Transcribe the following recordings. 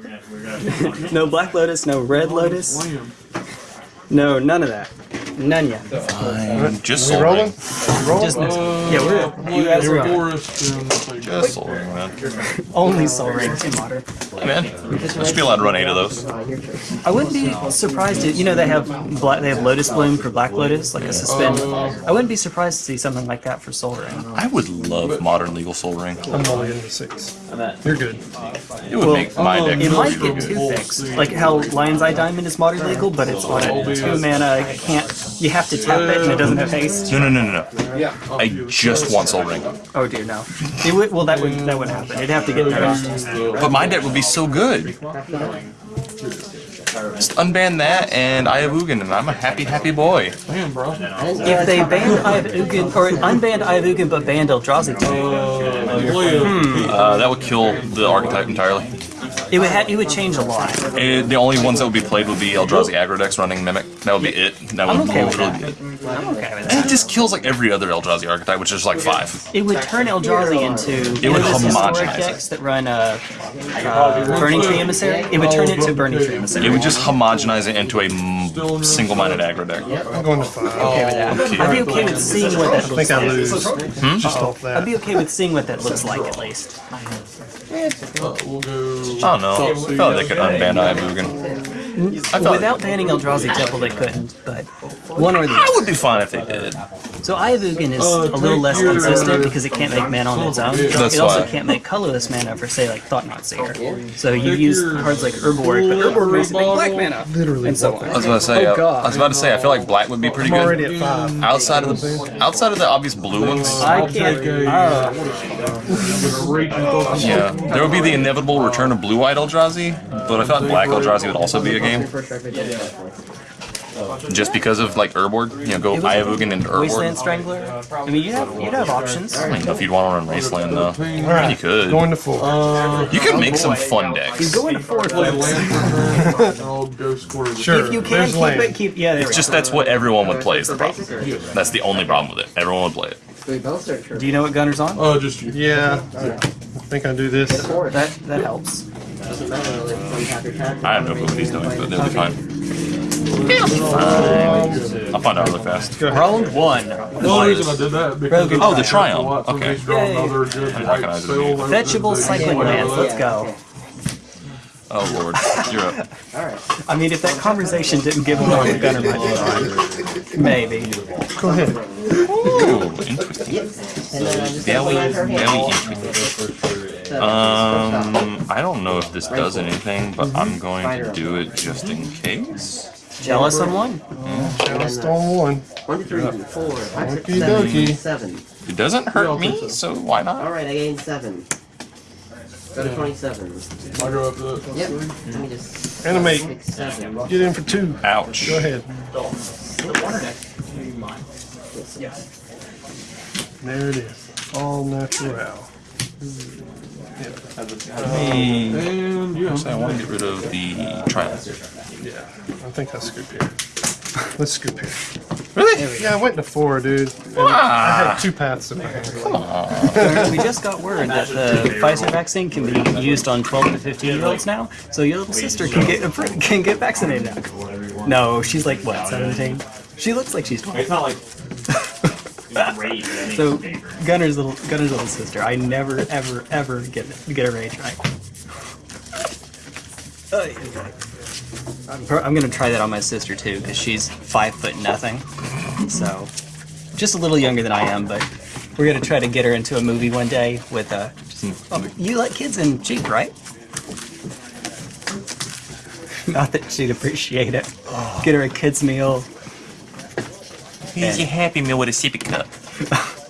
no Black Lotus, no Red Lotus. No, none of that. None yet. Fine. Just We rolling? Ring. We rolling? Just next. Uh, Yeah, we're you guys are on. Forest and Just Sol Ring, man. only Sol Rings in modern. Hey, man. I should be allowed to run eight of those. I wouldn't be surprised if you know they have black they have Lotus Bloom for Black Lotus, like a suspend. I wouldn't be surprised to see something like that for Sol Ring. I would love modern legal Sol Ring. I'm only into six. You're good. It would make my deck It might get good. two fixed, like how Lion's Eye Diamond is modern legal, but it's on a two mana. You can't. You have to tap it, and it doesn't have haste. No, no, no, no, no. I just want Sol Ring. Oh dear, no. It would. Well, that would that would happen. It'd have to get nerfed. But my deck would be so good. Just unban that and Eye of Ugin, and I'm a happy, happy boy. Damn, bro. If they banned Eye of Ugin or unbanned Eye of Ugin but banned Eldrazi, Uh, play. Uh, that would kill the archetype entirely. It would ha- it would change a lot. Eh, the only ones that would be played would be Eldrazi aggro decks running Mimic. That would be it. That would I'm okay with really that. be it. I'm okay with And that. it just kills like every other Eldrazi archetype, which is like five. It would turn Eldrazi into It would know those historic homogenize decks that run uh, uh, Burning Tree Emissary. It would turn it to Burning Tree Emissary. It would just homogenize it into a single-minded aggro deck. I'm going to five. okay with that. I'd be okay with seeing what that I looks think I like. lose. Just off I'd be okay with seeing what that looks like at least. Uh, we'll go. I don't know. I thought they could unban Eye of Ugin. I felt Without banning Eldrazi Temple, they couldn't, but one or the other. I would be fine if they did. So Eye of Ugin is a little less consistent because it can't make mana on its own. That's it also why. can't make colorless mana for, say, like Thought-Knot Seeker. So you use cards like Urborg, but Urborg makes it make black mana. Literally. And so what I on. was about to say. Oh, uh, I was about to say. I feel like black would be pretty good. Outside of the outside of the obvious blue ones, I can't. Uh, yeah, there would be the inevitable return of blue-eyed Eldrazi, but I thought black Eldrazi would also be a game. Just because of like Urborg, you know, go Eye of Ugin into Wasteland Urborg. Strangler. I mean, you have you have options. I don't know if you'd want to run Wasteland though. You could. Going to four. You could make some fun decks. You Go into four. Play folks. Lantern. I'll go square. Sure. If you can There's keep land. it, keep yeah. There we It's go. just that's what everyone would play is the problem. That's the only problem with it. Everyone would play it. Do you know what Gunner's on? Uh, just you. Yeah. I think I do this. That that helps. I have no clue what he's doing, but they'll be fine. It'll be fine. I'll find out really fast. Round one. The only reason I did that because Oh, the I Triumph. have to watch when Okay. these draw Yay. another good I white recognize it spell immediately. over Fetchable the- cycling lands. Let's go. Oh lord, you're up. I mean, if that conversation didn't give away what Gunner might maybe. Go ahead. Ooh, interesting. Very, very interesting. Um, I don't know if this does anything, but I'm going to do it just in case. Jealous on one. Just on one. One, three, four, five, six, Okie seven, dokie. seven. It doesn't hurt me, so why not? Alright, I gained seven. Go to 27. I go up to that. Yep. Let me just. Animate. Six, seven. Get in for two. Ouch. Go ahead. Yes. There it is. All natural. Hey. And yeah. Actually, I want to get rid of the Triumph. Yeah. I think I'll scoop here. Let's scoop here. Really? Yeah, I went to four, dude. And I had two paths in my hand. We just got word that the Pfizer vaccine can be used on 12 to 15 year olds now, so your little sister can get can get vaccinated now. No, she's like what 17? She looks like she's 12. It's not like great. So Gunner's little Gunner's little sister. I never ever ever get get her age right. I'm, I'm gonna try that on my sister too because she's five foot nothing, so just a little younger than I am. But we're gonna try to get her into a movie one day with uh, oh, you let kids in cheap, right? Not that she'd appreciate it. Get her a kids meal. Here's your Happy Meal with a sippy cup.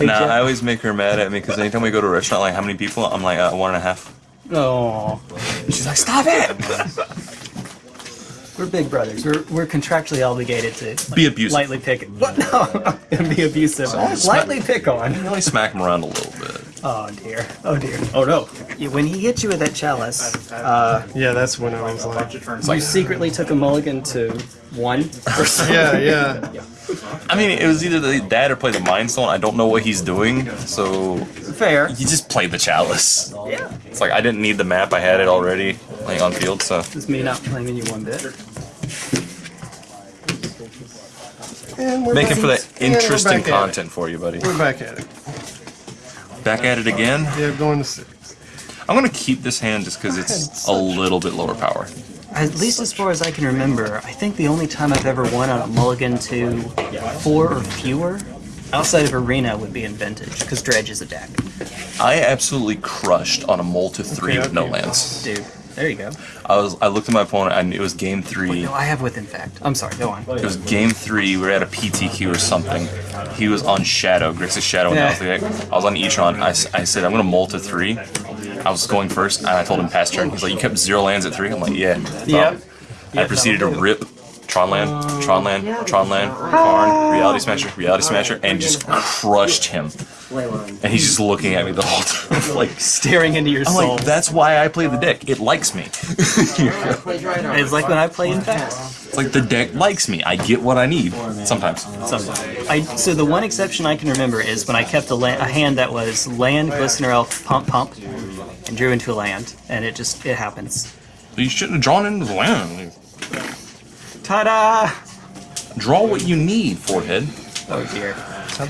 Nah, I always make her mad at me because anytime we go to a restaurant, like how many people? I'm like uh, one and a half. Oh. She's like, stop it! We're big brothers. We're, we're contractually obligated to like, Be abusive. Lightly pick. What? No, and be abusive. Lightly pick on. Really smack him around a little bit. Oh dear. Oh dear. Oh no. Yeah, When he hit you with that chalice, uh, Yeah, that's when I was like, you secretly took a mulligan to one. yeah, yeah. I mean, it was either the dad or play the Mind Stone. I don't know what he's doing, so fair. You just played the chalice. Yeah. It's like I didn't need the map. I had it already like on field. So This me not blaming you one bit. And we're making back- for that and we're interesting back at it. content for you, buddy. We're back at it. Back at it again. Yeah, going to six. I'm gonna keep this hand just because it's a little bit lower power. At least as far as I can remember, I think the only time I've ever won on a mulligan to four or fewer outside of arena would be in vintage, because dredge is a deck. I absolutely crushed on a mole to three Okay, with no lands. Dude, there you go. I was I looked at my opponent and it was game three. No, I have with in fact. I'm sorry, go on. It was game three. We were at a PTQ or something. He was on Shadow, Grixis Shadow, and Yeah. I was like, I was on Etron. I, I said, I'm gonna molt to three. I was going first, and I told him pass turn. He's like, you kept zero lands at three. I'm like, yeah. Yep. I proceeded to rip Tron land, Tron land, Tron land, Karn, Reality Smasher, Reality Smasher, and just crushed him. And he's just looking at me the whole time, like. Staring into your I'm soul. like, that's why I play the deck. It likes me. Play Dry Dark. it's like when I play in fact. It's like the deck likes me. I get what I need sometimes. Sometimes. I so the one exception I can remember is when I kept a, la- a hand that was land, glistener elf, pump, pump, and drew into a land, and it just it happens. You shouldn't have drawn into the land. Ta-da! Draw what you need, forehead. Oh dear.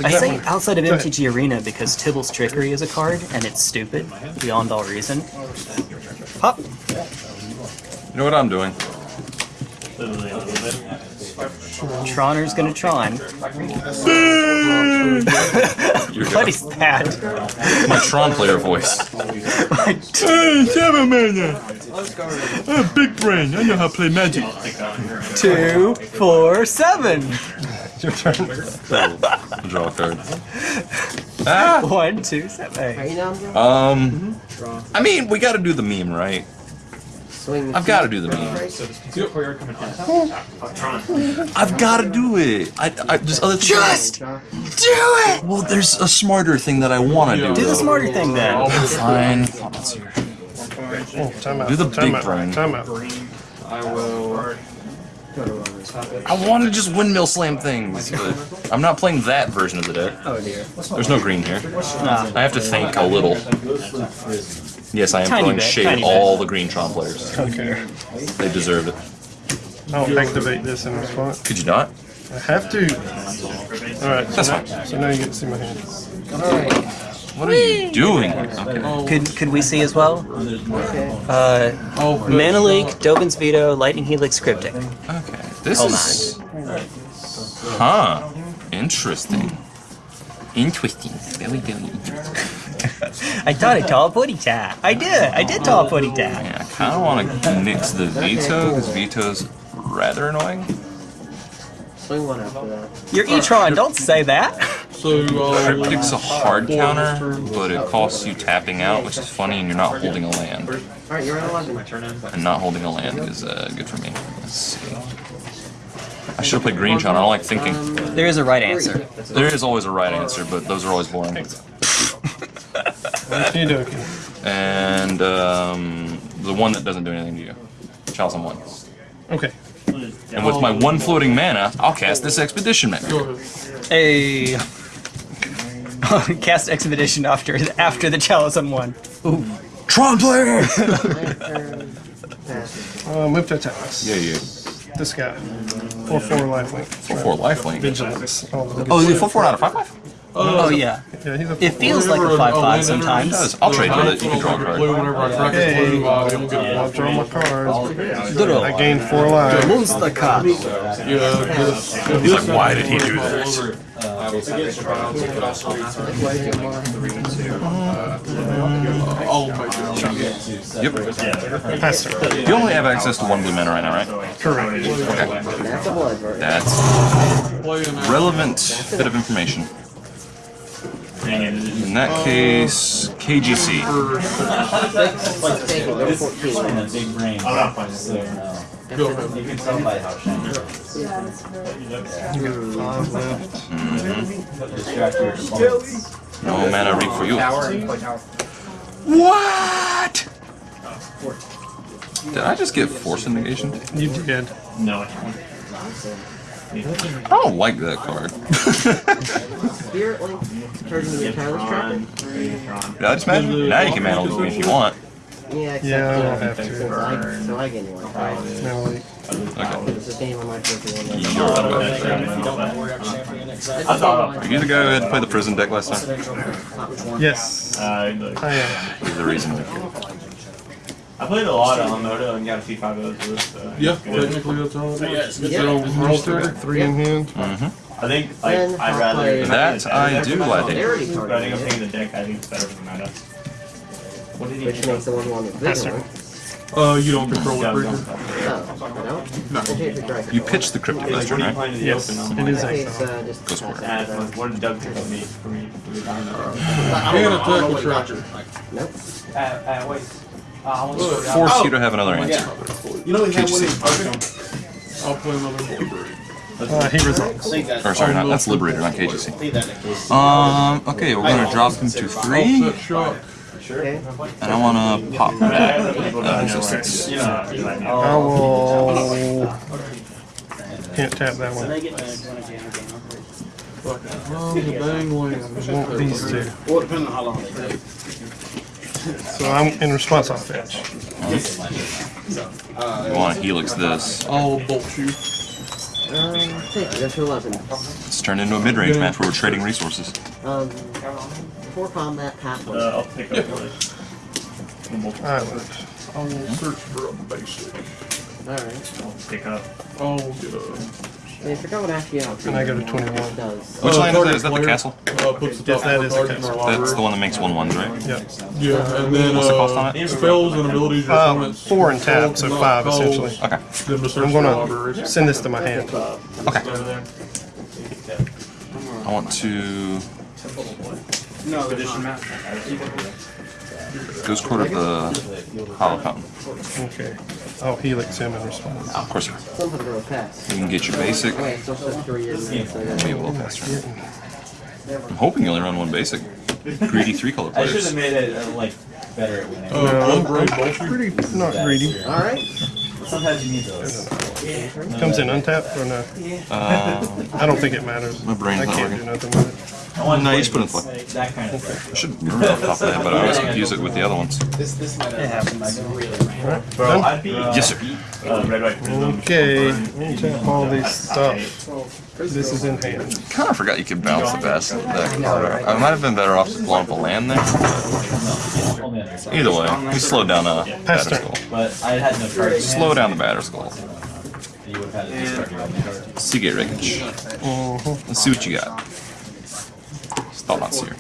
I say one? outside of Go ahead. MTG Arena because Tibalt's Trickery is a card, and it's stupid beyond all reason. Pop. You know what I'm doing? Troner's gonna Tron. You're What is that? my Tron player voice. Two, seven mana. big brain. I know how to play Magic. four, seven. Your turn. Draw a card. One, two, seven. Are you down, Joe? Um, I mean, we got to do the meme, right? Swing. I've got to do the meme. Tron. I've got to do it. I, I there's other just do it. Well, there's a smarter thing that I want to do. Do the smarter thing then. Fine. Hold on, here. Oh, time out. Do the time big out. brain. Time out. I will. I want to just windmill slam things, but I'm not playing that version of the deck. Oh dear. There's no green here. Nah. I have to think a little. Yes, I am Tiny throwing bit, shade tiny at all the green Tron players. Okay. They deserve it. I'll activate this in response. Could you not? I have to. Alright, so, That's now- fine. so now you get to see my hand. Alright. What are you doing? Okay. Could could we see as well? Okay. Uh, Oh, Mana Leak, Dovin's Veto, Lightning Helix, Cryptic. Okay. This Hold is. Huh. Interesting. Interesting. Very, very interesting. I thought I tall putty tap. I did. I did tall putty tap. Yeah, I kind of want to nix the veto because veto's rather annoying. Swing one after that. You're E-tron. Don't say that. So, uh, Cryptic's a hard counter, but it costs you tapping out, which is funny, and you're not holding a land. Alright, you're at 11. And not holding a land is uh, good for me. Let's see. I should have played Green Tron. I don't like thinking. There is a right answer. There is always a right answer, but those are always boring. Okie dokie. And um, the one that doesn't do anything to you. Chalice on one. Okay. And with my one floating mana, I'll cast this Expedition Mech. go ahead. A cast expedition after after the chalice on one. Tron player! My turn. Uh, move to attack. yeah, yeah. This guy. 4 4 lifelink. Full four lifelink. Vigilance. Oh, the Oh, is it full four out of five five? Oh yeah. yeah, he's a It feels like a five five sometimes. It does. I'll trade with it. You can draw a card. Blue whenever I crack Hey. blue, uh, you'll get I'll draw my cards. I gained 4 lives. Monster card. Yeah, this. He's like, why did he do that? Oh my god. Yep. Pass. You only have access to one blue mana right now, right? Correct. That's a. That's relevant bit of information. In that case, KGC. Let's take it. Go 14. Big brain. I'm not finding it now. Go ahead. You can tell by how shiny it is. Five left. Distract your opponents. No mana reap for you. What? Did I just get force negation? You did. No. I don't like that card. Spirit Link turns into a Tireless Tracker. Yeah, I just imagine now you can mantle with me if you want. Yeah, except Yeah, I don't have to. since I, so I get one. Right? No, like, Okay. It's the same on my first one. You're out of it. Are you the guy who had to play the prison deck last time? yes, Uh, I am. He's the reason. I played a lot on Moto and got a few five O's with. So Yeah, technically that's all it is. Yeah. So, roll Still trigger. got three in hand. Mm-hmm. I think like I'd rather. That I do like They it. already But I think I'm targeted the deck. I think it's better for the meta. What did he which makes the one one the Yes, one. Uh, you don't control Yeah, it, I'm Bridger. going No, No. I change the strike. You pitched the Cryptic Like, what Western, are you right? playing to the Yes, open? it is I exile. uh, just Go score. Uh, what- what did Doug pick for me? For me? For the time? And attack with tracker. Nope. Force you to have another answer. You know we had one KGC. I'll play another board. Uh, he resolves. Or sorry, not, that's Liberator, not KGC. Take that in case. Um, okay, we're gonna drop him to three, Offset shock. Okay. and I wanna pop that. Uh, resistance. Yeah, you like me. I will. Can't tap that one. Fucking love the dang land. Want these two. Well, depending on how long they take. So I'm in response. I'll fetch. You wanna Helix this. I'll bolt you. Um, take it. That's for 11. It's turned into a mid-range match where we're trading resources. Um, before combat, pass one. Uh, I'll pick up this. Island. I will search for a basic. Alright. I'll pick up. I'll get a. I forgot what actually out And I go to 21. does. Which Uh, land is that? target that the castle? Uh, puts the Yes, top that the cards in our castle. That's the one that makes one ones, right? Yep. Yeah, and then What's the cost on uh, it? spells and abilities. your Uh, opponent's four and tap, controls, so five essentially. Okay. Then to search I'm gonna send this to my hand. Okay. I want to No, there's not. Ghost Quarter of the Hollow Fountain. Okay. I'll helix him in response. Of course, Something to pass. you can get your basic. Okay, so it's just three years. minutes, a little faster. I'm hoping you only run one basic. Greedy three color I should have made it uh, like better at winning. Uh, upgrade bolt you. Pretty not greedy. Alright. Sometimes you need those. Comes in untapped or no? Uh, I don't think it matters. My brain's I can't working. do nothing with I want No, you just put in this, That kind of thing. I should remember off the top of that, but I always confuse it with the other ones. This this might It happens. it. Alright, Bro. I'd be. Uh, Yes, sir. Uh, red, white, prism. Okay, untap all these stuff. This is in hand. Kind of forgot you could bounce the best deck. I might have been better off just blowing up a land there. Either way, we slowed down a Pass Batterskull. But I had no cards. Slow down the Batterskull. You would have had to discard your own card. Seagate wreckage. Mhm. Let's see what you got. Thought not seer.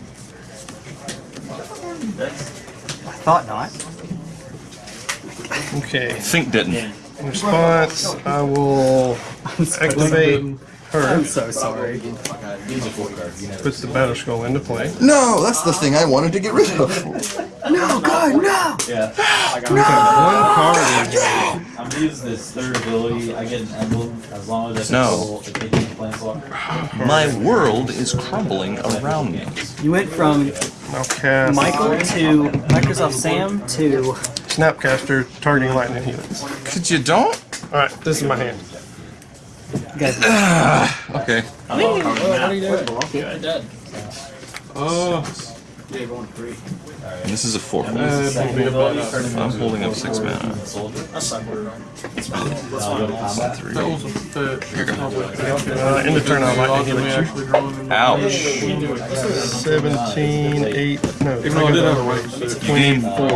Thought not. Okay, Think didn't. in response, I will activate her. I'm so sorry. Puts the Batterskull into play. No, that's the thing I wanted to get rid of. No, God, no! Yeah. One card in. I'm gonna use this third ability. I get an emblem as long as I No. control the Cajun Planeswalker. My world is crumbling around me. You went from I'll Michael to Microsoft Sam to Snapcaster targeting lightning helix. Could you don't? Alright, this is my hand. you guys. Okay. I'm all covered now. Uh, Yeah, going three. And this is a four. uh, it'll be about I'm holding up six mana. That's not good. I'll go to combat. Three. That was a fetch. Here you go. Uh, in the turn, I'll lightning Odds of you. actually drawing in the- Ouch. 17, 8, no. Even though I did have a rank six. You gained four.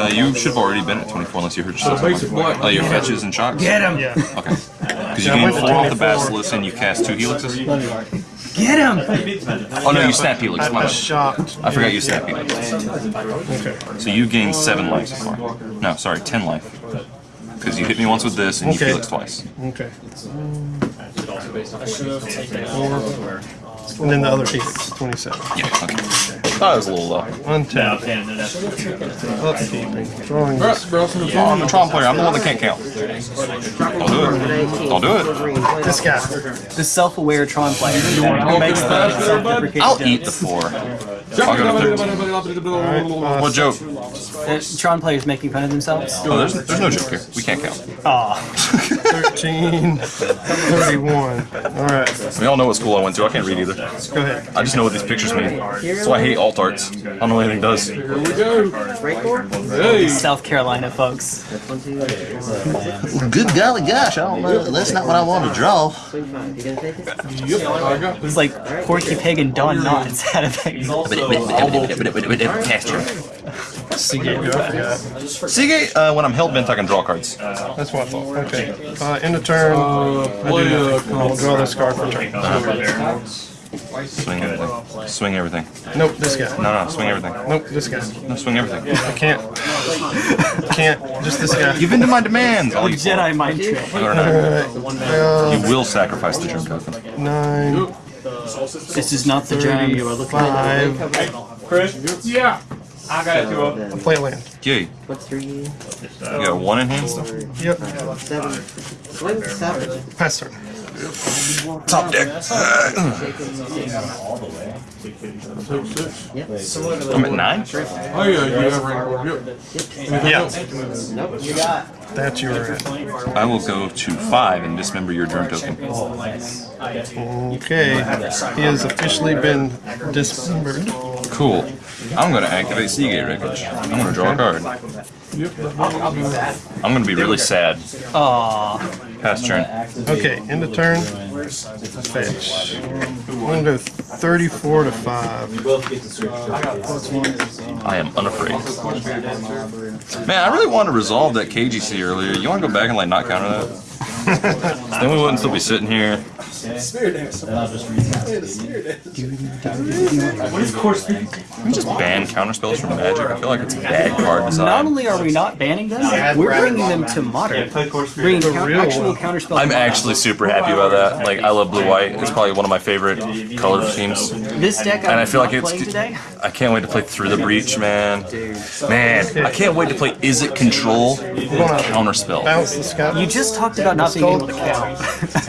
Uh, you should have already been at 24 unless you hurt yourself. basic black. Oh, your fetches and shocks? Get him! Okay. Because you Yeah, gained four off the Basilisk and you cast two helixes? Get him! Oh no, you snap helix. I, My I shocked. I forgot you snap helix. Okay. So you gained seven life so far. No, sorry, ten life. Because you hit me once with this and you Okay. helix twice. Okay. And then the other helix, 27. Yeah, okay. Thought it was a little low. No, Untap. okay, no, that's Upkeeping. Drawing Alright, this. browsing the Oh, I'm phone. the Tron player. I'm the one that can't count. Don't do it. Don't do it. This guy. The self-aware Tron player who makes the I'll self-deprecating eat the four. I'll go to 13. uh, What joke? Uh, Tron players making fun of themselves. Oh, there's, there's no joke here. We can't count. Aw. 13, 31. All right, We all know what school I went to. I can't read either. go ahead. I just know what these pictures mean. So I hate alt arts. I don't know what anything does. Here we go. Break four? Hey. South Carolina folks. That's one, two, three. Good golly gosh, I don't know. That's not what I want to draw. Swing five. You gonna take it? Yep, I got It's like Porky Pig and Don Knotts had a thing. Pasture. Seagate. Yeah, Seagate, uh, when I'm hell bent, I can draw cards. that's what I thought. Okay. Uh, end of turn. Uh, play uh, I'll draw this card for turn. Swing everything. Swing everything. Nope, this guy. No, no, swing everything. Nope, this guy. No, swing everything. I can't. I Can't. Just this guy. Give in to my demands. I'll Jedi mind trick. Or. Uh, You will sacrifice the germ token. nine, This is not the germ you are looking at. five. Chris? Yeah. I got it too. up. Then Play a land. Yay. What's three? You got one in hand still? Yep. Seven. Swing seven. Pass turn. Top deck. take. I'm at nine? Oh, yeah, you have rainbow. Yep. Yeah. Nope. You got. That's your. I will go to five and dismember your germ token. Okay. He has officially been dismembered. Cool. I'm going to activate Seagate Wreckage. I'm going to draw a card. I'll do that. I'm going to be really sad. Aw. Pass turn. Okay, end of turn. Fetch. I'm gonna go 34 to 5. I am unafraid. Man, I really wanted to resolve that KGC earlier. You want to go back and like not counter that? Then we wouldn't still be sitting here. Can we just ban counterspells from Magic? I feel like it's a bad card design. Not only are we not banning them, we're bringing them to modern. Bringing count- actual counterspell. I'm actually super happy about that. Like, I love blue white. It's probably one of my favorite color schemes. This deck And I feel like it's. today. I can't wait to play through the breach, man. Man, I can't wait to play. Is it control? Counterspell. Bounce the. You just talked about not being able to count.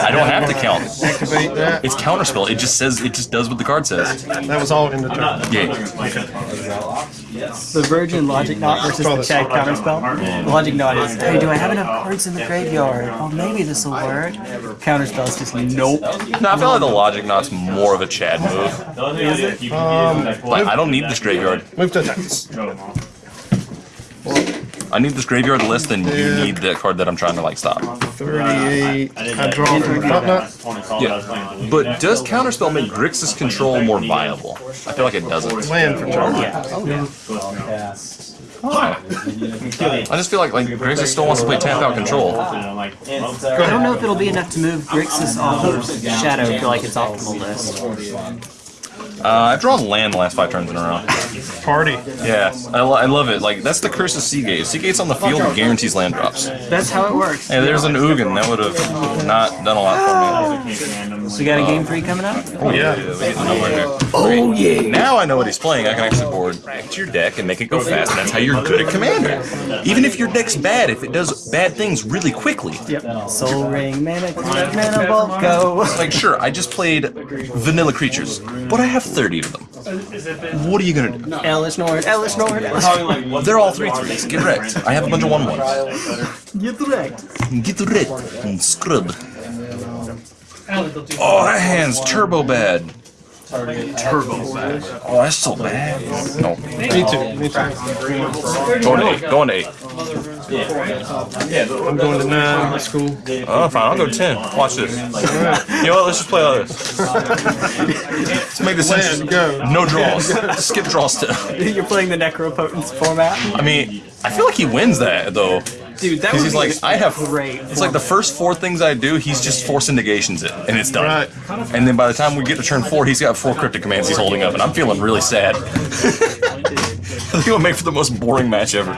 I don't have to count. activate that. It's counterspell. It just says. It just does what the card says. That was all in the turn. Yeah. The Virgin Logic Knot versus the Chad counterspell. The Logic Knot is, hey, do I have enough cards in the graveyard? Oh, maybe this will work. Counterspell is just nope. No, I feel like the logic knot's more of a Chad move. Is it? Like, I don't need this graveyard. Move to attack. I need this graveyard less than you need that card that I'm trying to like stop. 38. I draw the Knot Knot. Yeah. But does counterspell make Grixis control more viable? I feel like it doesn't. Land for turn. I just feel like like Grixis still wants to play tap out control. Uh, I don't know if it'll be enough to move Grixis off of Shadow to like its optimal list. Uh, I've drawn land the last five turns in a row. Party. Yeah, I, lo- I love it. Like that's the curse of Seagate. Seagate's on the field and guarantees land drops. That's how it works. Hey, there's an Ugin that would have not done a lot for me. So we got a game three coming up? Oh yeah, we get to nowhere here. Oh yeah. Now I know what he's playing. I can actually board back to your deck and make it go fast. And that's how you're good at Commander. Even if your deck's bad, if it does bad things really quickly. Yep. Sol Ring, Mana, Connect, Mana, Bolt, go. Like sure, I just played vanilla creatures, but I have 30 of them. What are you gonna do? Ellis Nord, Ellis Nord, They're all three threes. Get wrecked. I have a bunch of one ones. Get wrecked. Get wrecked and scrub. Oh, that hand's turbo bad. Turbo bad. Oh, that's so bad. No. Me too. Me too. Going to eight. Going to eight. I'm going to 9. That's cool. Oh, fine. I'll go ten. Watch this. You know what? Let's just play all this. Let's make this Land, interesting. go. No draws. Just skip draw step. You're playing the Necropotence format? I mean, I feel like he wins that though. Dude, that was he's like, I have. great. It's like the first four things I do, he's just forcing negations it, and it's done. Right. And then by the time we get to turn four, he's got four cryptic commands he's holding up, and I'm feeling really sad. I think it'll make for the most boring match ever.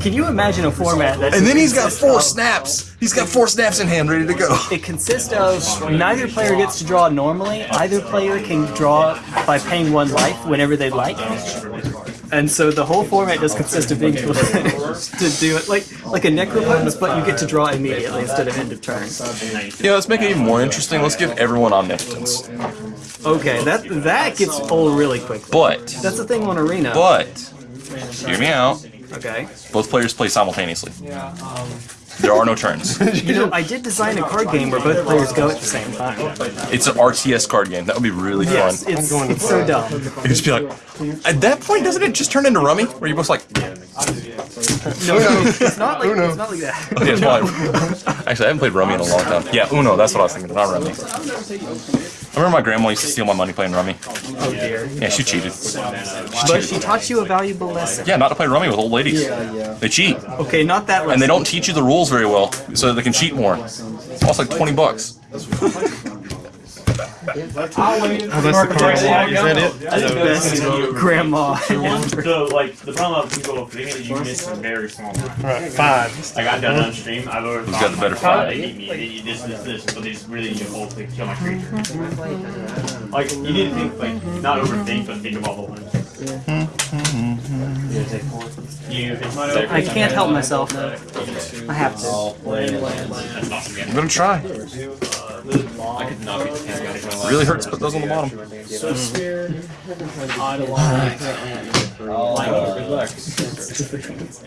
Can you imagine a format that And then he's got four snaps. He's got four snaps in hand, ready to go. it consists of neither player gets to draw normally. Either player can draw by paying one life whenever they like. And so the whole format just consists of being able to do it like like a necropotence, but you get to draw immediately instead of end of turn. Yeah, let's make it even more interesting. Let's give everyone omnipotence. Okay, that that gets old really quickly. But, That's the thing on arena. but, hear me out. okay. Both players play simultaneously. Um, There are no turns. You know, I did design a card game where both players go at the same time. It's an RTS card game. That would be really Yes, fun. it's, it's so dumb. You just be like, at that point, doesn't it just turn into Rummy? Where you're both like, No, no, it's not like Uno. it's not like that. yeah, it's probably. Actually, I haven't played Rummy in a long time. Yeah, Uno, that's what I was thinking, not Rummy. I remember my grandma used to steal my money playing Rummy. Oh dear. Yeah, she cheated. But she taught you a valuable lesson. Yeah, not to play Rummy with old ladies. Yeah, yeah. They cheat. Okay, not that lesson. And they don't teach you the rules very well, so that they can cheat more. It costs like 20 bucks. Oh, that's the card. Is that it? Best grandma. So, like, the problem with people thinking that you miss a very small amount. Alright, five. I got done on stream. I've always Who's got the better five? They beat me. They need this, this, this, but they just really need a whole thing to kill my creature. Like, you need to think, like, not overthink, but think of all the ones. You, it's not I can't help myself. I have to. I'm gonna try. Really hurts to put those on the bottom.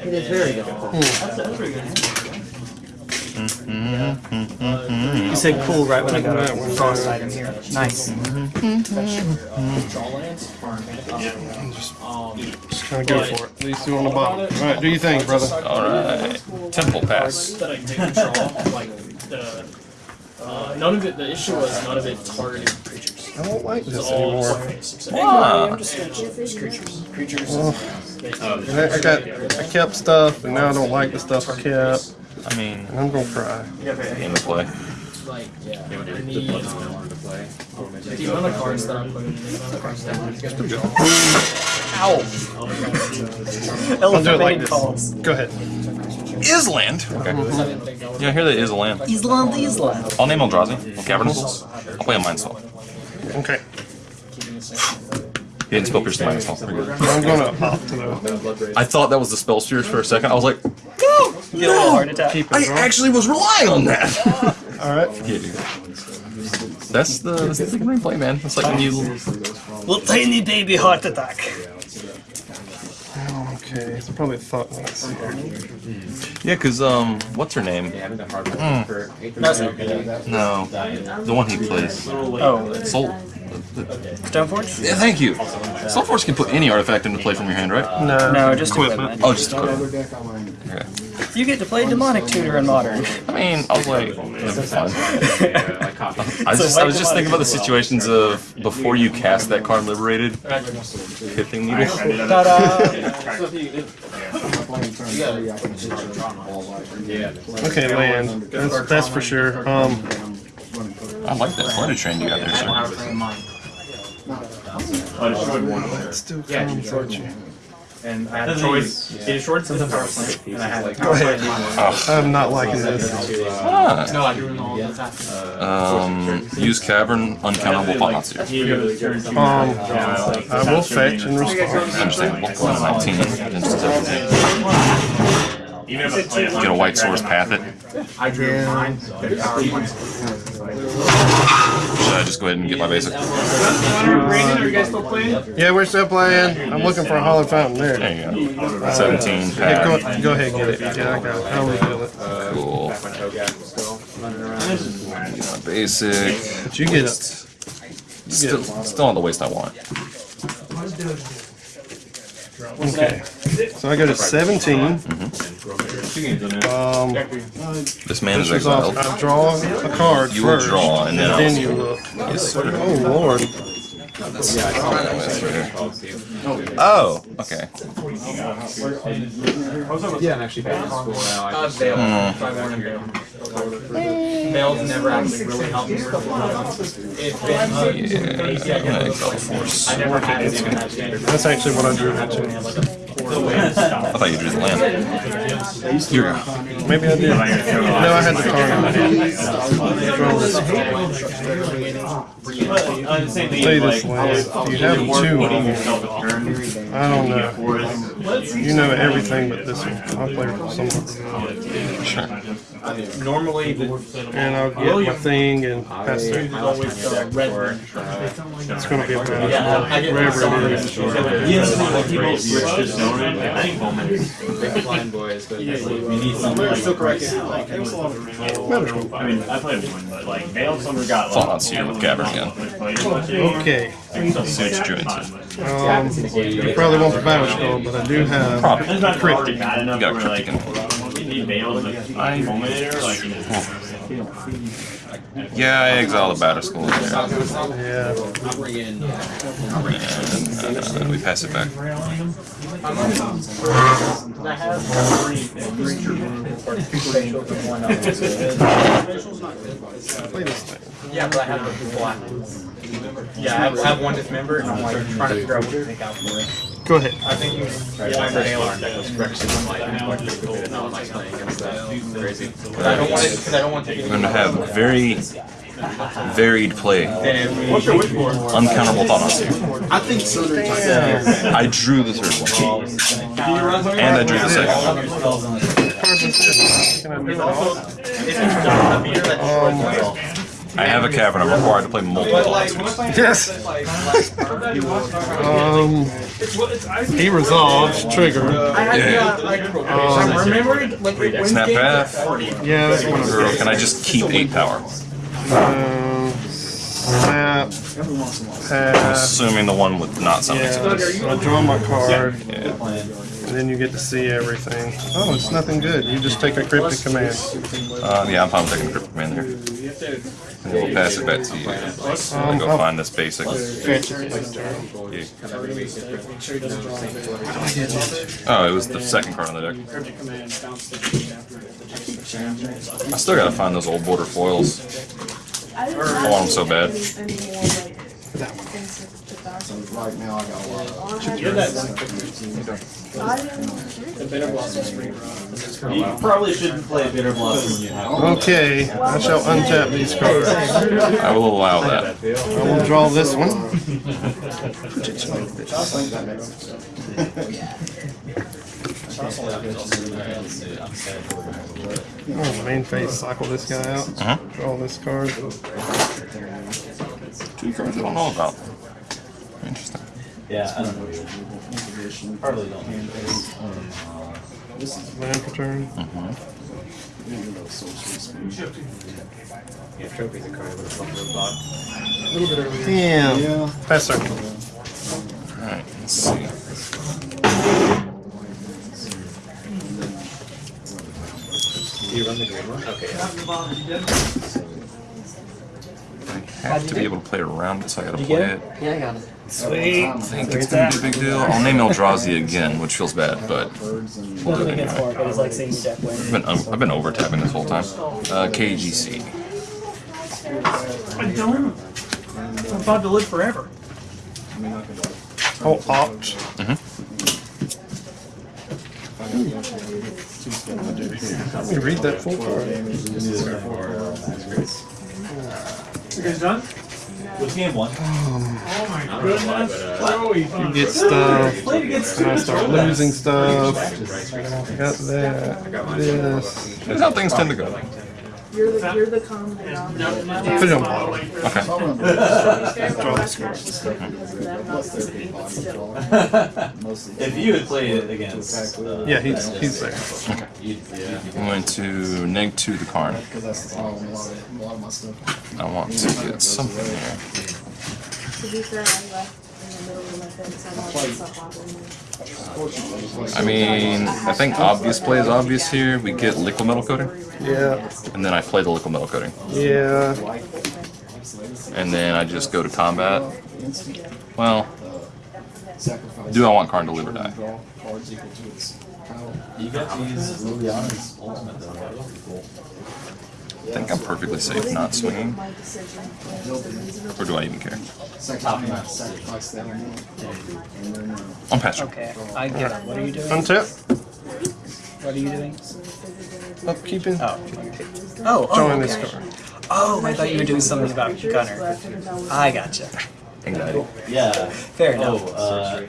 It is very difficult. Hmm. You said cool right when I got a frost item here. Nice. Just kind of go for it. These two on the bottom. Alright, do your thing, brother. Alright. Temple Pass. that I did control, like the uh, none of it. The issue was none of it targeted creatures. I don't like this anymore. surface. So, hey. I'm just gonna check these creatures. Creatures. I, I got, I kept stuff, and now I don't like the stuff I kept, I mean, and I'm gonna cry. game to play. Like, yeah. I need um, the amount of cards that I'm putting in, the amount of cards that I'm gonna I'll do it like Elephant calls. Go ahead. Island. Okay. Yeah, I hear that is a land. Island, Island. I'll name Eldrazi. I'll Cavernous. I'll play a Mindstorm. Okay. He didn't spell Pierce the Mindstorm. We're. I'm gonna opt to I thought that was the spell spheres for a second. I was like, Get a heart attack. keep I it going. actually was relying on that. Alright. yeah, dude. That's the that's the thing when play, man. It's like when you Little tiny baby heart attack. Okay, it's probably a thought once here. yeah, cause um, what's her name? No, the one he plays. Oh, Soul. Stoneforge? Yeah, thank you. Soulforce can put any artifact into play from your hand, right? No. No, just equipment. Oh, just equipment. Okay. You get to play demonic tutor in modern. I mean, I was like, that'd fun. I was just, I was just thinking about the situations of before you cast that card liberated, Pithing Needle. Okay, land. That's, that's for sure. Um, I like that flight train you got there, sir. I destroyed one. it still comes at you. And I had a choice. It destroyed some power plant, and I had like. Go ahead. I'm not liking this. Ah, No, I doing all the um, use cavern, uncountable Bahatsu. Um, I will fetch and respond. Understandable. 19. Instance of- Even if I play it, Get a white source, path it. I drew mine. The power plant. Should I just go ahead and get my basic? Brandon, are you guys still playing? Yeah, we're still playing. I'm looking for a hollow fountain there. There you go. 17, Yeah, go, go ahead, and get it. Yeah, I got it. I'll reveal it. Cool. Get my basic. But you get it. Still, still on the waist I want. Okay. So I go to 17. Mm-hmm. Um, This man is this is exiled. off. I draw a card You will first. draw, and then I'll- then you look. Yes, sir. Oh lord. Oh, okay. Bale's never actually really helped me. It's been. Yeah, I'm gonna exile force. I never had it in that standard. That's actually what I drew that to. I thought you drew the land. Here we go. Maybe I did. No, I had the card. Draw this. But, the same thing, Say this way, you have two putting of them, yourself a turn? I don't know. You know everything but this one. I'll play somewhere. Sure. Normally, the, And I'll get my thing and pass I through. always red. It's gonna be a bad Yeah, I get wherever it is. Yeah, the thing, like, people switch to zone, I think moments. Big blind boys, but Yeah, like, yeah. need some. I'm still correcting. Like, it was a lot of. I mean, I played one, but like, Veiled Summer got like. Fallout's here with Gavin again. Okay. See what you're doing, Um, you probably want the Batterskull, but I do have Probably. It's not already bad enough You got a where like, cryptic you need Veiled, like, I- Yeah, I exile the Batterskull in there. yeah. And uh, we pass it back. Yeah, but I have the black. Yeah, I have one dismember, and I'm like trying to figure out what to take out for it. Go ahead. I think you yeah, for Halo deck was Rex and like I'm like pretty good at like playing against that. Crazy. I don't want it. Because I don't want to take We're gonna have very varied play. Uncountable thought on you. I think Southern Titan. I drew the third one. And I drew the second one. Can I do it all? Um, I have a cavern. I'm required to play multiple thoughts. Yes. Um, he resolves trigger. Yeah. Um, remembering like Snap path. yeah, that's one of Or can I just keep eight power? Um, snap. Pass. Assuming the one with not something. Yeah, I draw my card, Yeah. and then you get to see everything. Oh, it's nothing good. You just take a cryptic command. Uh, yeah, I'm fine with taking a cryptic man here. And we'll pass it back to you. Gonna go find this basic. Yeah. Oh, it was the second card on the deck. I still gotta find those old border foils. I want them so bad. Right now, I got a lot of. You probably shouldn't play Bitter Blossom when you have. Okay, I shall untap these cards. I will allow that. I will draw this one. Oh, main phase, cycle this guy out. Uh-huh. Draw this card. Two cards I don't know about. Interesting. Yeah, I don't know. Probably don't. This is land for turn. Damn. Pass turn. Alright, let's see. Do you run the green one? Okay. Yeah. I have to be able to play around it, so I gotta play it. Yeah, I got it. Sweet. I think it's gonna be a big deal. I'll name Eldrazi again, which feels bad, but we'll do it anyway. Mark, I just like seeing deck win. I've been, um, I've been over tapping this whole time. Uh, KGC. I don't. I'm about to live forever. Oh, opt. Let me read that full card. You guys done? What's game one? You get stuff. And I start losing stuff. Got that. This. That's how things tend to go. You're the, you're the calm down. Put it on bottom. Okay. Draw this card. If you had played it against. uh, Yeah, he's he's there. Okay. I'm going to neg to the Karn. Because that's the problem. A lot of, a lot of my stuff. I want to get something here. To be fair, I left in the middle of my thing, so I'm like, what's up, I mean, I think obvious play is obvious here. We get Liquimetal Coating, Yeah, and then I play the Liquimetal Coating. yeah. And then I just go to combat. Well, do I want Karn to live or die? Draw cards equal to its power. You got to use Liliana's ultimate though. That was cool. I think I'm perfectly safe not swinging. Or do I even care? Sacrifice, sacrifice that amount. And then, I'm past turn. Okay, I get it. What are you doing? Untap. What are you doing? Upkeeping. Oh. Oh, oh, Drawing this okay. card. Oh, I thought you were doing something about Gunner. I gotcha. Anxiety. Yeah. Fair enough. Oh, uh,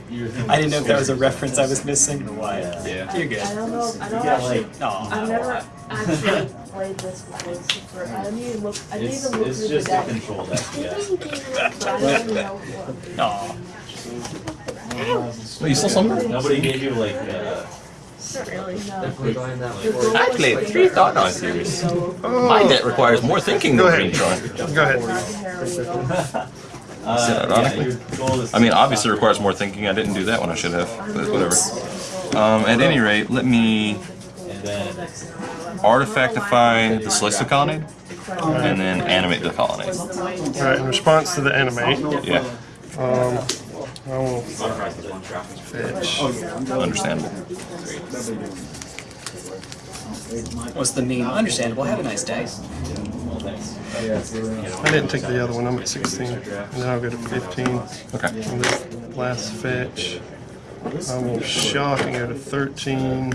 I didn't know if that was a reference I was missing. Yeah. You're good. I don't know. I don't actually. Aw. I've never actually played this before. I didn't even look. I didn't even look it's through just the a deck. control deck, yeah. But I don't know what. Aw. Wait, you still somewhere? Nobody gave you like, uh, Not really. No. Definitely going that way. I played three thought on series. My deck requires more thinking Go than ahead. Green Tron. Go ahead. uh, yeah, ironically? your goal. I mean, obviously it requires more thinking. I didn't do that when I should have, but whatever. Um, at any rate, let me artifactify the Celestial Colonnade, and then animate the Colonnade. Alright, in response to the animate, Yeah, um, I will fetch. understandable. What's the meme? Understandable. Have a nice day. I didn't take the other one, I'm at 16. And then I'll go to 15. Okay. And this last fetch, I will shock and go to 13.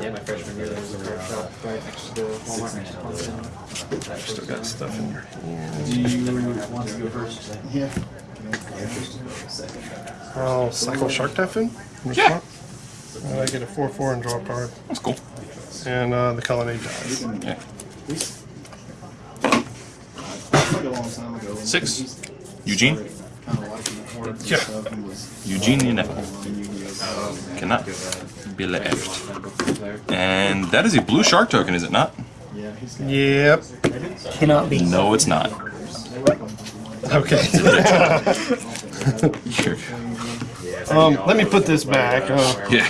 Yeah, my freshman year there was a card shop right next to the Walmart. Still got stuff in your hand. do you want to go first? Yeah. I'll cycle Shark Typhoon. Yeah. And I get a 4 4 and draw a card. That's cool. And uh, the colonnade dies. Yeah. Like a long time ago. Six. Ugin. Kinda like it. Yeah. Stuff and was Ugin ineffable. Cannot be left. And that is a blue shark token, is it not? Yeah, Yep. Cannot be. No, it's not. Okay. Um, let me put this back. Uh, Yeah.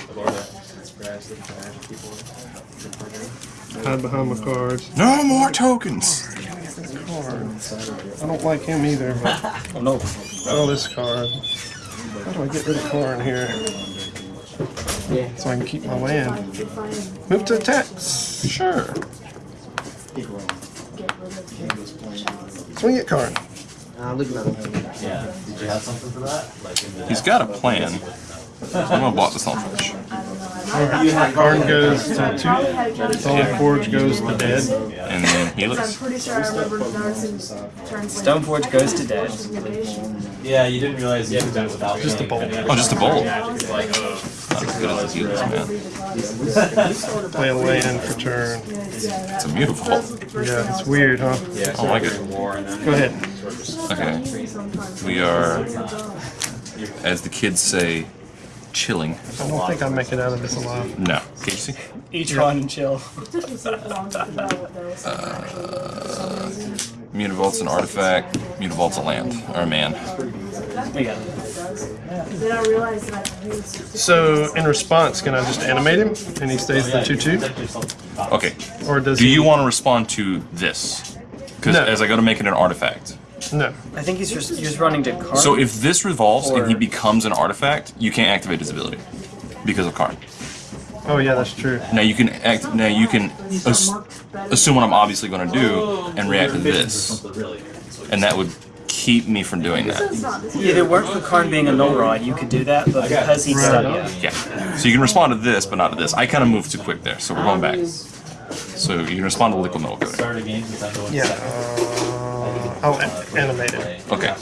Hide behind my cards. No more tokens. I don't like him either, but Oh no. oh, this card. How do I get rid of Karn here? Yeah. So I can keep my land. Move to attacks. Sure. He grown. He. Swing it, Karn. Uh, Yeah. Did you have something for that? Like in the. He's got a plan. I'm gonna block this Hellfish. Karn goes to two. Stone Forge goes to dead. And then I'm Helix. pretty sure I remember noticing. Stoneforge goes to dead. Yeah, you didn't realize you could do without. Just a bolt. Oh, just a bolt. It's like, uh, Not as good as the Helix, man. Play a land for turn. It's a beautiful. Yeah, it's weird, huh? I don't like it. war and then. Go ahead. Okay. We are, as the kids say, chilling. I don't think I'm making out of this alive. No. Casey? Each one and chill. It took me so long to figure out what that was actually. For some reason. Mutavault's an artifact. Mutavault's a land. Or a man. We got it. Then I realized that I knew So, in response, can I just animate him and he stays the 2 2? Okay. Or does Do he? you want to respond to this? Because No. as I go to make it an artifact. No. I think he's just you're just running to card. So if this revolves and he becomes an artifact, you can't activate his ability because of Karn. Oh, yeah, that's true. Now you can act. Now you can ass, assume what I'm obviously going to do and react to this, and that would keep me from doing that. it's not this if it weren't for Karn being a null rod, you could do that, but because he's stuck, yeah. Yeah. So you can respond to this, but not to this. I kind of moved too quick there, so we're going back. So you can respond to Liquimetal Coating. Start a game going Yeah. Uh, I'll a- animate it. Okay.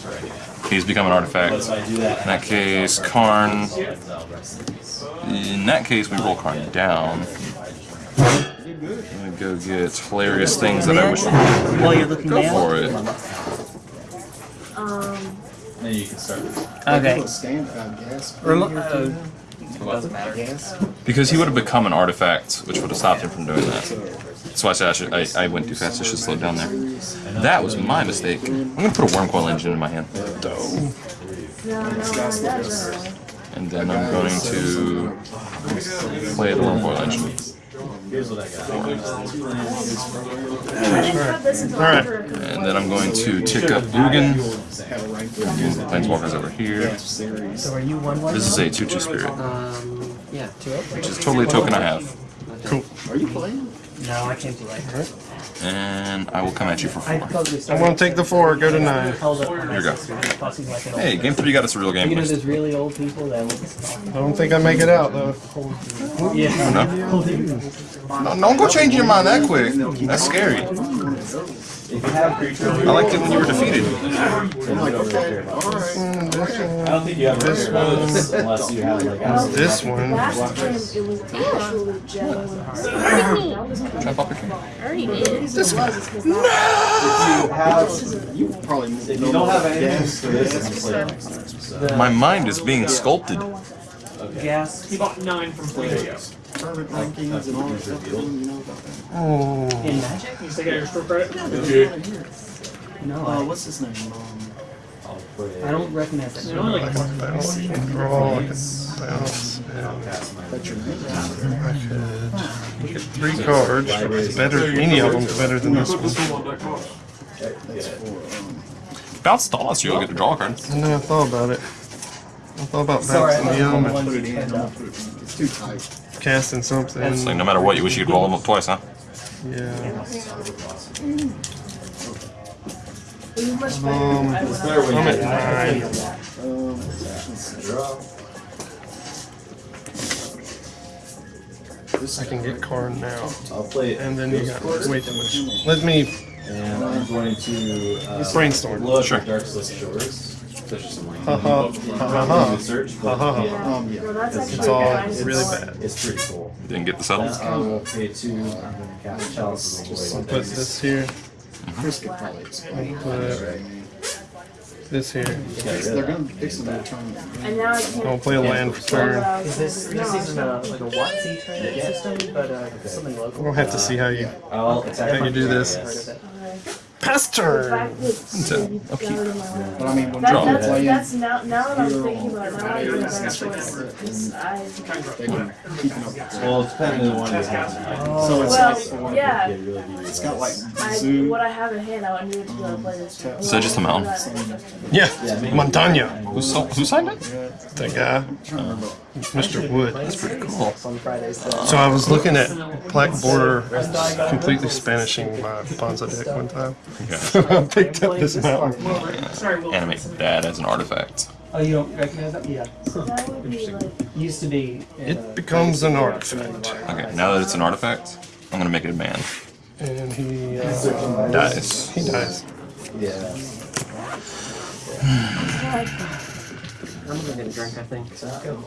He's become an artifact. So I do that. In that case, Karn. In that case, we roll Karn down. I'm gonna go get hilarious things that I wish. While you're looking Go down. for it. Um, Then you can start. Okay. Stand, gas. Remo- uh, doesn't matter. Because he would have become an artifact, which would have stopped him from doing that. That's why I said I, should, I, I went too fast. I should slow down there. That was my mistake. I'm gonna put a Wurmcoil Engine in my hand, and then I'm going to play the Wurmcoil Engine. Here's what I got. I didn't have this until Alright. after a couple And then I'm going to tick up Ugin. Have a Planeswalkers over here. So are you one one? This is a 2-2 spirit, Um, yeah. which is totally a token I have. Cool. Are you playing? No, I can't do that. And I will come at you for four. I'm gonna take the four, go to nine. Here you go. Hey, game three got us a real game You know list. those really old people that I don't think I make it out though. yeah. No. No, don't go changing your mind that quick. That's scary. If you have creatures, I liked it when you were defeated. I don't think you have this unless you have like absolute This one. Last time it was actually Joe. That was Try pop your king. I already did. This was because you have You probably if you don't have anything for this, then you play next time. So. My mind is being sculpted. Gas. He bought nine from Flea. Tournament rankings and all that stuff. You know. Oh. In Magic? You still get extra credit? No, Uh, I, what's his name? Um, I'll put it. I don't recognize that. You know, like, Bounce, draw, I can bounce. I'll cast my. that's your name. I could get three cards. It's better, any of them's better than this one. one on that cost. That's for, Bounce the loss, you'll get to draw a card. And then I thought about it. I thought about Sorry, bouncing I the element, one put it in, hand don't up. put it in. It's too tight. Casting something. It's like no matter what, you wish you could roll them up twice, huh? Yeah. you much Um, better. It's better when I'm at nine. I can get card now. I'll play it. And then you got way too much. Let me And I'm going to uh, brainstorm. look Sure. at Darkslick Shores. Especially some like Haha. indie Haha. search, but Haha. yeah, um, yeah. No, that's It's actually all nice. really bad. it's pretty cool. Didn't get the settles. Uh, I will pay two. I'm gonna cast Chalice of I'll put this here, mm-hmm. Chris could probably explain. put this here. They're gonna fix it in the. And now I can't. I'll play a land for turn. Is this, this isn't a, like a Watsy training system, but uh, something local? We'll have to see how you I'll how you do this. Yes. Pass The turn. fact that a- you got rid of my land. But I mean, when That, Draw. you're that's, that's now, now that I'm thinking about it, now I think that's choice. 'cause I, they can keep up. Well, it's depending on the one you have. So it's well, like, yeah, It really gives you it's got like I, zoo. what I have in hand, I needed to be able to play this. Um, so just a mountain? Yeah, Montagna. Who, so, who signed it? That guy, Mr. Wood. That's pretty cool. On Fridays. So. So I was looking at Black Border, completely Spanishing my Bonza deck one time. Okay. I picked up this mountain. Animate that as an artifact. Oh, you don't recognize that? Yeah. That would be like, Used to be. uh, It becomes an artifact, Okay, now that it's an artifact, I'm gonna make it a man. and he uh, Dies. he dies. Yeah. I'm gonna get a drink, I think. destroying.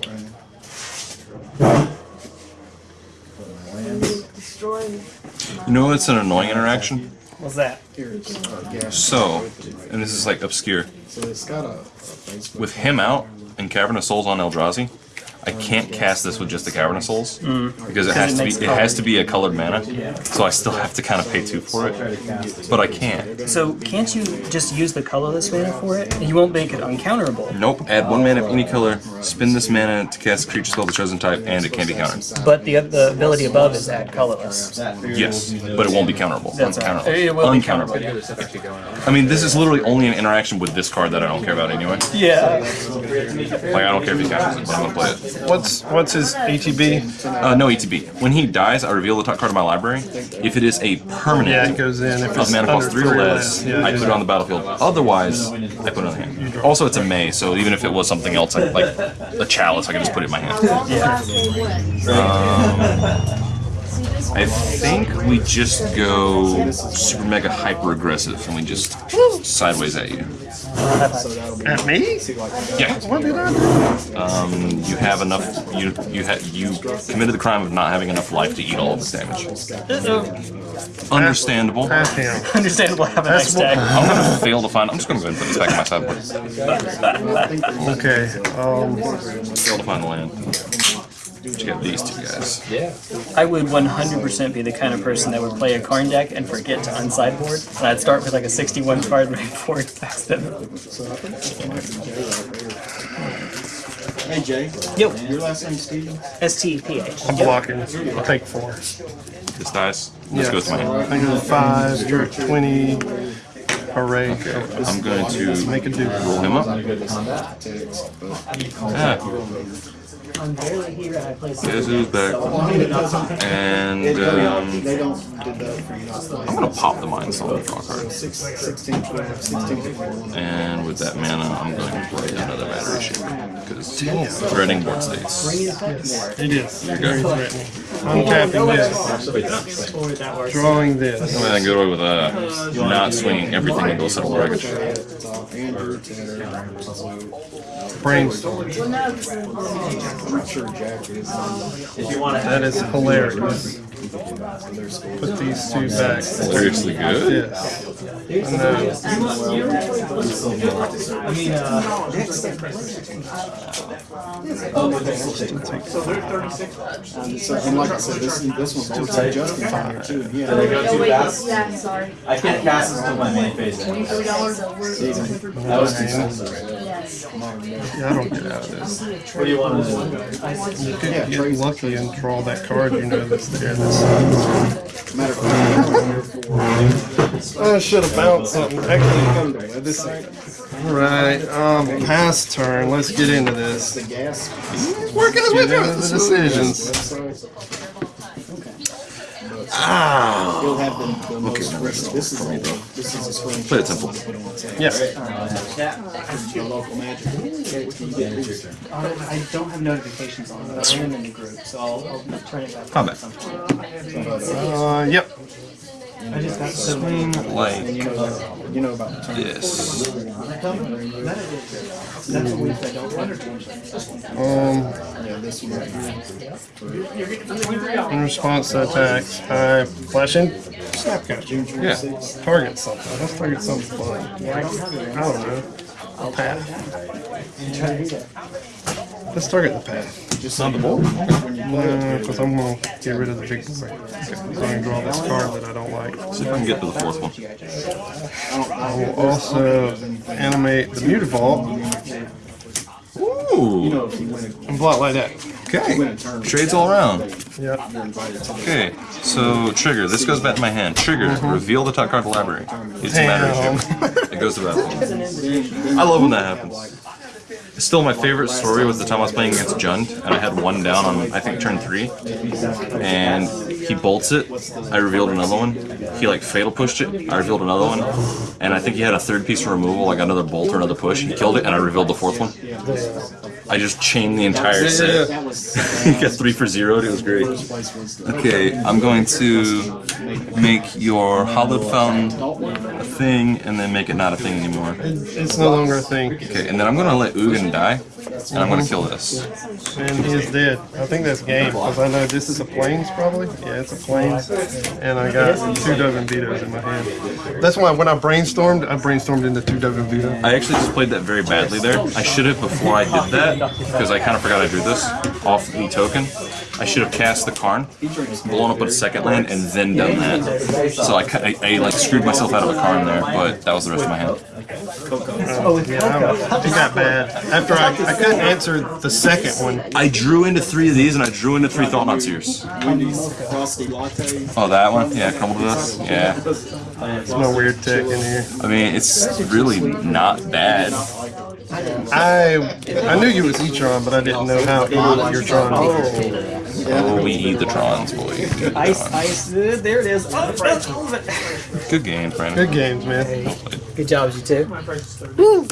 You know it's an annoying interaction? What's that? Here it's uh, gas. So, and this is like obscure. So it's got a, a Facebook. With him out and Cavern of Souls on Eldrazi, I can't cast this with just the Cavern of Souls mm. because it has to be it has to be a colored mana. So I still have to kind of pay two for it, but I can't. So can't you just use the colorless mana for it? You won't make it uncounterable. Nope. Add one mana of any color. Spend this mana to cast a creature spell of the chosen type, and it can be countered. But the the ability above is add colorless. Yes, but it won't be counterable. That's all right. It Uncounterable. will be Uncounterable. I mean, this is literally only an interaction with this card that I don't care about anyway. Yeah. Like I don't care if he counters it, but I'm gonna play it. What's what's his ATB? Uh, no ETB. When he dies, I reveal the top card of my library. If it is a permanent Yeah, it goes in. If of mana cost three or less, yeah, I put it on the battlefield. Otherwise, I put it on the hand. Also, it's a May, so even if it was something else, like, like a chalice, I can just put it in my hand. long the last game went. See this I think we just go super mega hyper aggressive, and we just sideways at you. At me? Yeah. What did I do? Um, you have enough. You you had you committed the crime of not having enough life to eat all of this damage. Understandable. Pass him. Understandable. Have a nice day. I'm gonna fail to find. I'm just gonna go ahead and put this back in my sideboard. Okay. Um, Fail to find the land. But you got these two guys. Yeah. I would 100% be the kind of person that would play a Karn deck and forget to unsideboard. And I'd start with like a 61 card right before it fast them. So I think it might be Jay right. Hey Jay, Yo, your last name Steven? STPH. I'm blocking. I'll take four. This dies. This goes to my hand. I go five, you're twenty. Hooray. go. I'm going to Make a do. roll him up. Text, Ah, I'm barely here and I play Guess who's back? And um, They don't do that for you. It's like I'm gonna pop the mind stone draw card. six- 16, 12, 16, 21. And with that mana, I'm going to play another Batterskull because threatening board states. It is. You Very go. I'm tapping this. Drawing this. I mean, I can get away with uh, not swinging everything into a settle wreckage. Andrew, Brainstorm. Well, no, 'cause then- I'm not sure Jack is. Um, if you want to That is hilarious. Put these two back. Seriously good. Yes. I know. I mean, uh, So, and like I said, this, this one's also Justin on here too. and he had- Oh, wait, yeah, sorry. I can't cast this until my main phase. Twenty-three dollars. That was too sensitive. Yes. Yeah, I don't get out of this. What do you want to do? You could get lucky and draw that card you know that's there. That's Matter of fact, I'm here for- I should have bounced something. Actually, this. All right. Um, pass turn. Let's get into this. the gas. Working his way through the decisions. Website. Ah. He'll have the, the most recent, this is, all- this is a screenshot. Play it simple. Put on WhatsApp. The local magic. I don't have notifications on, but I am in the group, so I'll, I'll turn it back. Combat. Uh, yep. I just got so Swing like You know, you know about the this. That's a week I don't Um, Yeah, this one in response to attacks, I flash in. Snapcaster. Yeah. Target something. Let's target something fun. I don't know. I'll path. Let's target the path. Just on the board. Because I'm going to get rid of the big boy. So I can draw this card that I don't like. See if I can get to the fourth one. I will also animate the Mutavault Ooh. and blot like that. Okay. Trades all around. Yep. Okay. So trigger. This goes back to my hand. Trigger. Mm-hmm. Reveal the top card of the library. It's a Batterskull. It goes to battle. I love when that happens. Still, my favorite story was the time I was playing against Jund, and I had one down on I think turn three, and he bolts it. I revealed another one. He like fatal pushed it. I revealed another one, and I think he had a third piece of removal, like another bolt or another push. He killed it, and I revealed the fourth one. I just chained the entire set. That was. he got three for zero. It was great. First place was the. Okay, I'm going to make your Hallowed Fountain a thing, and then make it not a thing anymore. It's no longer a thing. Okay, and then I'm gonna let Ugin die, and I'm gonna kill this. And he is dead. I think that's game because I know this is a planes probably. Yeah, it's a planes. And I got two Dovin Vetoes in my hand. That's why when I brainstormed, I brainstormed into two Dovin Vetoes. I actually just played that very badly there. I should have before I did that, because I kind of forgot I drew this off the token. I should have cast the Karn, blown up a second land, and then done that. So I, I, I like screwed myself out of a Karn there, but that was the rest of my hand. Yeah, I- it got bad. After I, I couldn't answer the second one. I drew into three of these, and I drew into three Thought-Knot Seers. Wendy's Frosty Latte. Oh, that one? Yeah, crumble to this? Yeah. There's no weird tech in here. I mean, it's really not bad. I I knew you was E-tron, but I didn't know how evil your Tron was. Oh. Oh, we eat the Trons, boy. We Ice, Trons. ice, uh, there it is. Oh, that's all of it. Good game, Brandon. Good games, man. Good job, you two.